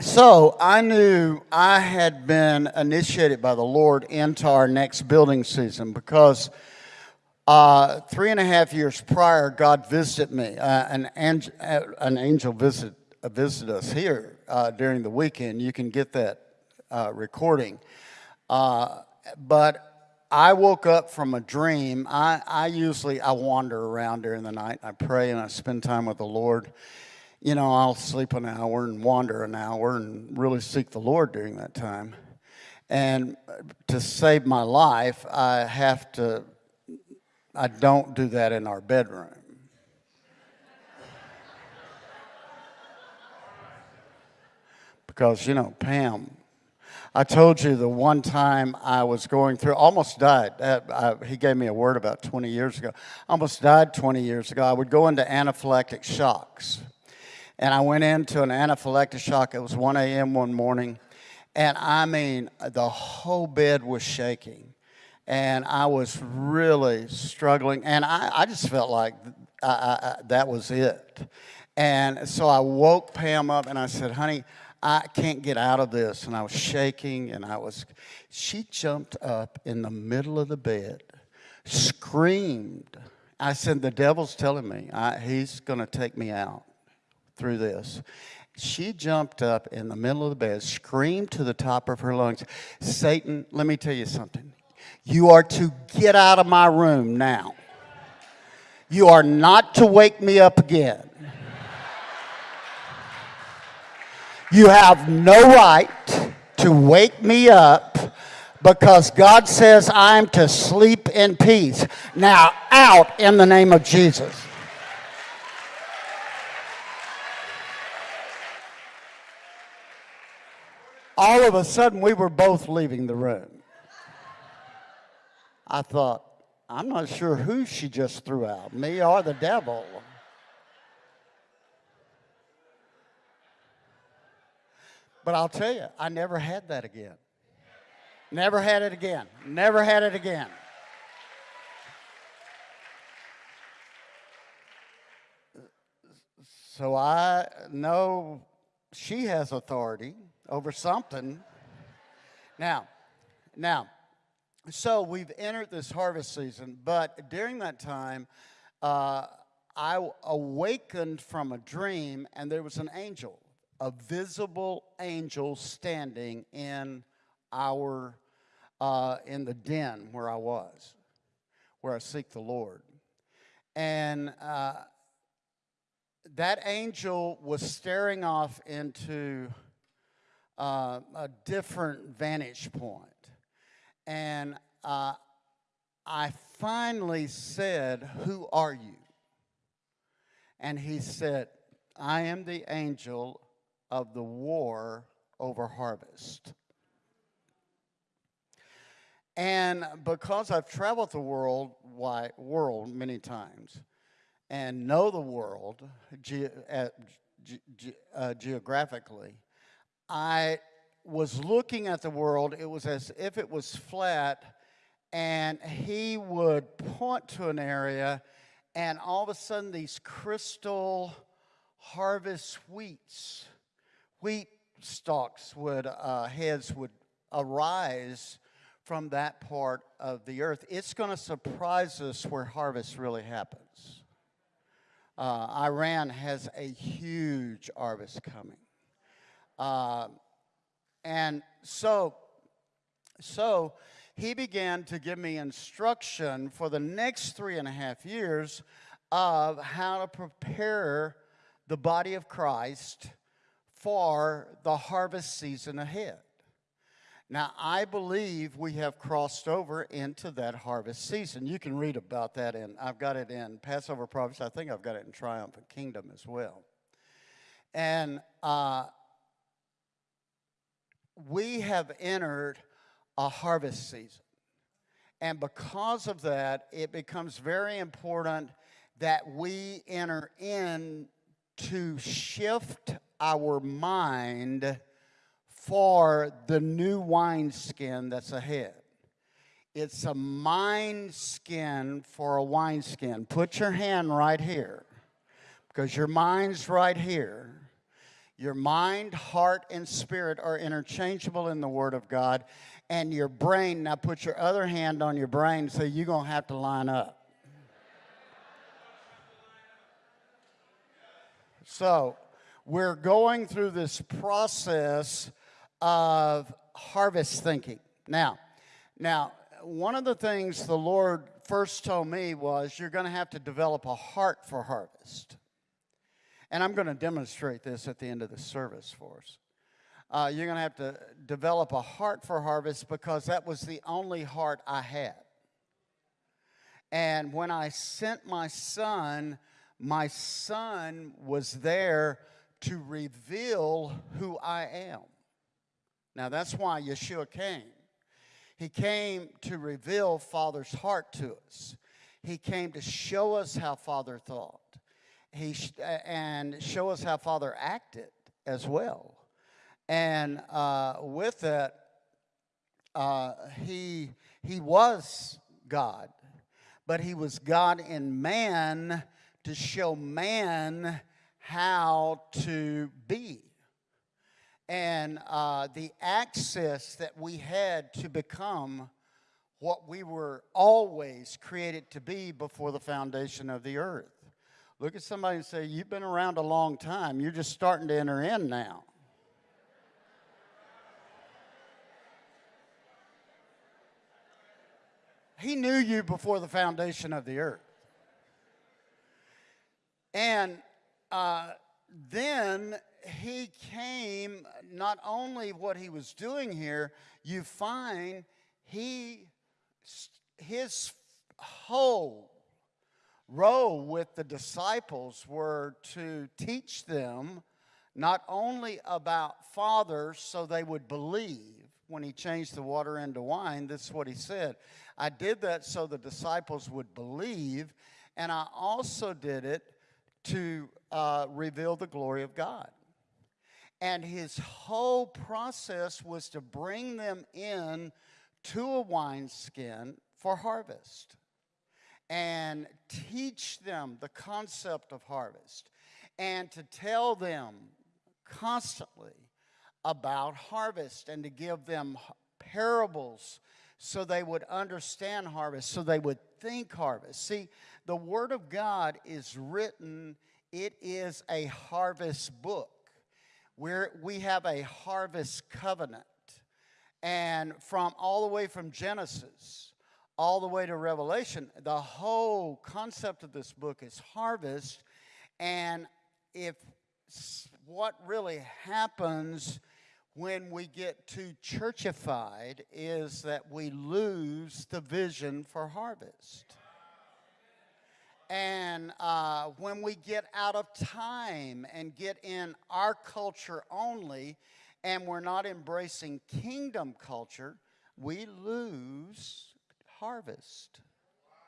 so I knew I had been initiated by the Lord into our next building season because uh, three and a half years prior, God visited me. Uh, an, ang- uh, an angel visit, uh, visited us here uh, during the weekend. You can get that uh, recording. but I woke up from a dream. I, I usually I wander around during the night. I pray and I spend time with the Lord you know, I'll sleep an hour and wander an hour and really seek the Lord during that time. And to save my life, I have to, I don't do that in our bedroom. Because, you know, Pam, I told you the one time I was going through, almost died. Uh, I, he gave me a word about 20 years ago. Almost died 20 years ago. I would go into anaphylactic shocks. And I went into an anaphylactic shock. It was 1 a.m. one morning. And I mean, the whole bed was shaking. And I was really struggling. And I, I just felt like I, I, that was it. And so I woke Pam up and I said, honey, I can't get out of this. And I was shaking and I was, she jumped up in the middle of the bed, screamed. I said, the devil's telling me I, he's going to take me out through this. She jumped up in the middle of the bed, screamed to the top of her lungs, Satan, let me tell you something. You are to get out of my room now. You are not to wake me up again. You have no right to wake me up because God says I'm to sleep in peace. Now, out in the name of Jesus. All of a sudden we were both leaving the room. I thought, I'm not sure who she just threw out, me or the devil. But I'll tell you, I never had that again. Never had it again. Never had it again. So I know she has authority over something. Now, now, so we've entered this harvest season, but during that time, uh, I awakened from a dream, and there was an angel, a visible angel standing in our uh, in the den where I was, where I seek the Lord, and uh, that angel was staring off into uh, a different vantage point. And uh, I finally said, Who are you? And he said, I am the angel of the war over harvest. And because I've traveled the world, wide, world many times and know the world ge ge uh, geographically, I was looking at the world, it was as if it was flat, and he would point to an area, and all of a sudden, these crystal harvest wheats, wheat stalks would, uh, heads would arise from that part of the earth. It's going to surprise us where harvest really happens. Uh, Iran has a huge harvest coming. Uh, and so, so he began to give me instruction for the next three and a half years of how to prepare the body of Christ for the harvest season ahead. Now, I believe we have crossed over into that harvest season. You can read about that in, I've got it in Passover Prophets. I think I've got it in Triumphant Kingdom as well. And uh, we have entered a harvest season. And because of that, it becomes very important that we enter in to shift our mind for the new wineskin that's ahead. It's a mind skin for a wineskin. Put your hand right here because your mind's right here. Your mind, heart, and spirit are interchangeable in the Word of God. And your brain, now put your other hand on your brain, so you're going to have to line up. So, we're going through this process of harvest thinking. Now, now, one of the things the Lord first told me was you're going to have to develop a heart for harvest. And I'm going to demonstrate this at the end of the service for us. Uh, you're going to have to develop a heart for harvest because that was the only heart I had. And when I sent my son, my son was there to reveal who I am. Now, that's why Yeshua came. He came to reveal Father's heart to us. He came to show us how Father thought. He and show us how Father acted as well. And uh, with that, uh, he he was God, but he was God in man to show man how to be. And uh, the access that we had to become what we were always created to be before the foundation of the earth. Look at somebody and say, You've been around a long time. You're just starting to enter in now. He knew you before the foundation of the earth. And uh, then he came, not only what he was doing here, you find he, his whole role with the disciples were to teach them not only about Father so they would believe when he changed the water into wine. This is what he said. I did that so the disciples would believe, and I also did it to uh, reveal the glory of God. And his whole process was to bring them in to a wineskin for harvest and teach them the concept of harvest and to tell them constantly about harvest and to give them parables so they would understand harvest, so they would think harvest. See, the Word of God is written, it is a harvest book. Where we have a harvest covenant. And from all the way from Genesis all the way to Revelation, the whole concept of this book is harvest. And if what really happens when we get too churchified is that we lose the vision for harvest. And uh, when we get out of time and get in our culture only, and we're not embracing kingdom culture, we lose harvest.